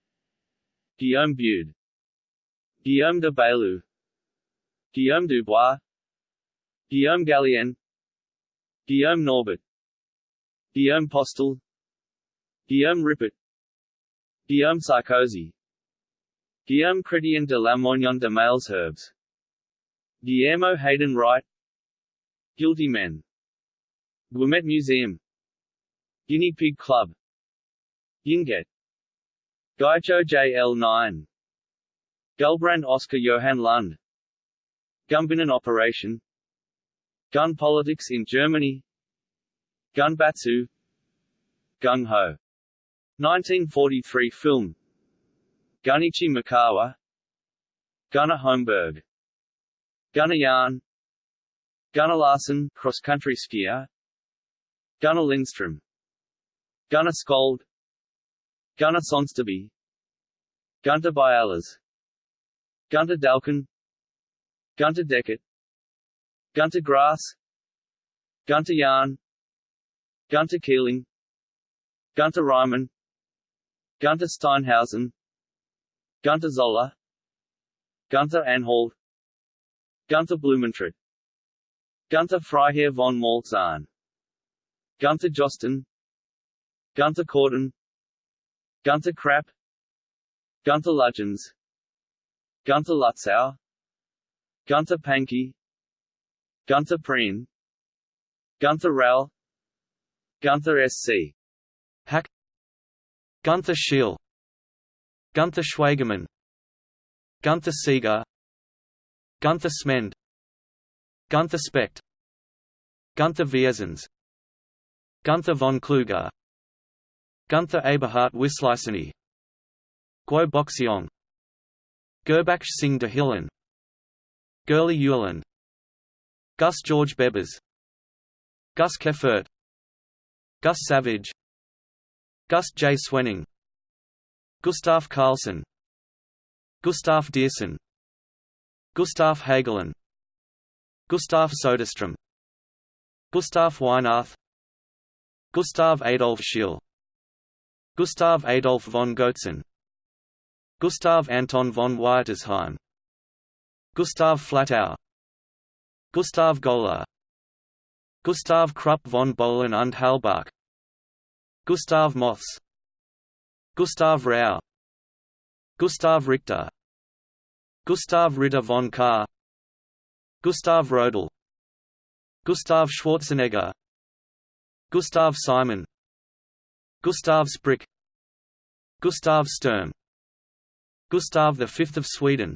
Guillaume Bude Guillaume de Bailou Guillaume Dubois. Guillaume Gallien Guillaume Norbert. Guillaume Postel Guillaume Rippert. Guillaume Sarkozy. Guillaume Chrétien de Lamoignon de Malesherbes Guillermo Hayden Wright. Guilty Men. Guimet Museum. Guinea Pig Club. Yinget Gaicho JL9 Gulbrand Oscar Johann Lund. Gumbinnen Operation. Gun politics in Germany. Gunbatsu Gung Ho 1943 film. Gunichi Mikawa. Gunnar Holmberg. Gunnar Jahn. Gunnar Larsen cross-country skier. Gunnar Lindstrom Gunnar Skold. Gunnar Sonsterby Gunter Bialas Gunter Dalkin Gunter Deckert Gunter Grass. Gunter Jahn. Gunter Keeling. Gunter Reimann Gunter Steinhausen Gunter Zoller Gunter Anhalt Gunter Blumentritt Gunter Freiherr von Maltzahn Gunter Josten Gunter Corden Gunter Krapp Gunter Lugens Gunter Lutzau Gunter Pankey Gunter Prien Gunther Rall Gunther SC Hack Gunther Schiel Gunther Schwagerman Gunther Seeger Gunther Smend Gunther Specht Gunther Viersens Gunther von Kluge Gunther Eberhard Wisliceny Guo Boxiong Gerbach Singh de Hillen Gurley Gus George Bebers Gus Keffert Gus Savage Gus J. Swenning. Gustav Carlsen. Gustav Diersen. Gustav Hagelin. Gustav Soderstrom. Gustav Weinarth. Gustav Adolf Schiel Gustav Adolf von Goetzen. Gustav Anton von Wietersheim Gustav Flatau Gustav Gola Gustav Krupp von Bohlen und Halbach Gustav Moths Gustav Rau. Gustav Richter. Gustav Ritter von Kahr. Gustav Rodel Gustav Schwarzenegger. Gustav Simon. Gustav Sprick. Gustav Sturm. Gustav V of Sweden.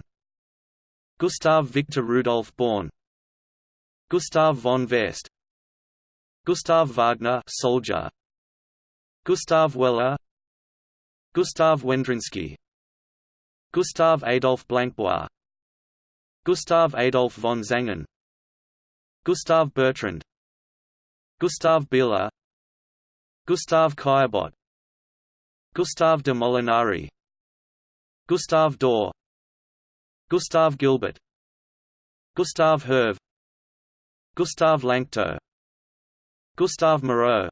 Gustav Victor Rudolf Born. Gustav von Vest Gustav Wagner soldier Gustav Weller Gustav Wendrinsky Gustav Adolf Blancbois Gustav Adolf von Zangen Gustav Bertrand Gustav Bieler Gustav Caillebotte Gustav de Molinari Gustav Dorr Gustav Gilbert Gustav Herve Gustav Lanctot Gustav Moreau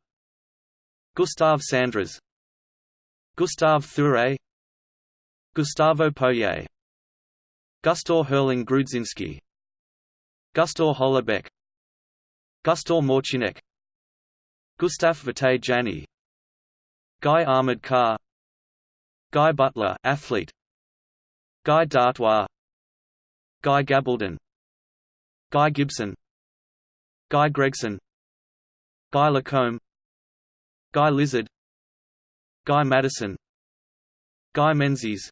Gustav Sandras Gustav Thuré. Gustavo Poyet Gustaw Herling Grudzinski. Gustaw Holoubek Gustaw Morcinek Gustaf Vitae Jani Guy Ahmed Carr Guy Butler athlete. Guy d'Artois. Guy Gabaldon. Guy Gibson. Guy Gregson. Guy Lacombe Guy Lizard Guy Madison Guy Menzies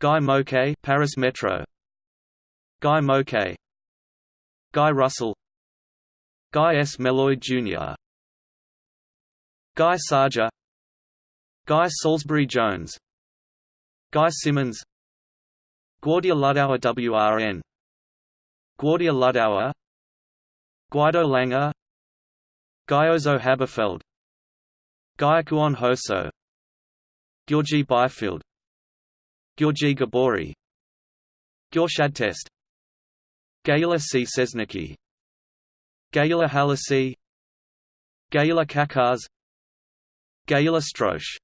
Guy Moquet Paris Metro Guy Moquet Guy Russell Guy S. Meloy Jr. Guy Sajer Guy Salisbury Jones Guy Simmons Guardia Ludauer WRN Guardia Ludauer Guido Langer Gyozo Haberfeld Gyokuon Hoso Georgi Byfield. Georgi Gabori. Test. Gyula C. Sesniki. Gyula Halasi Gyula Kakars Gyula Stroche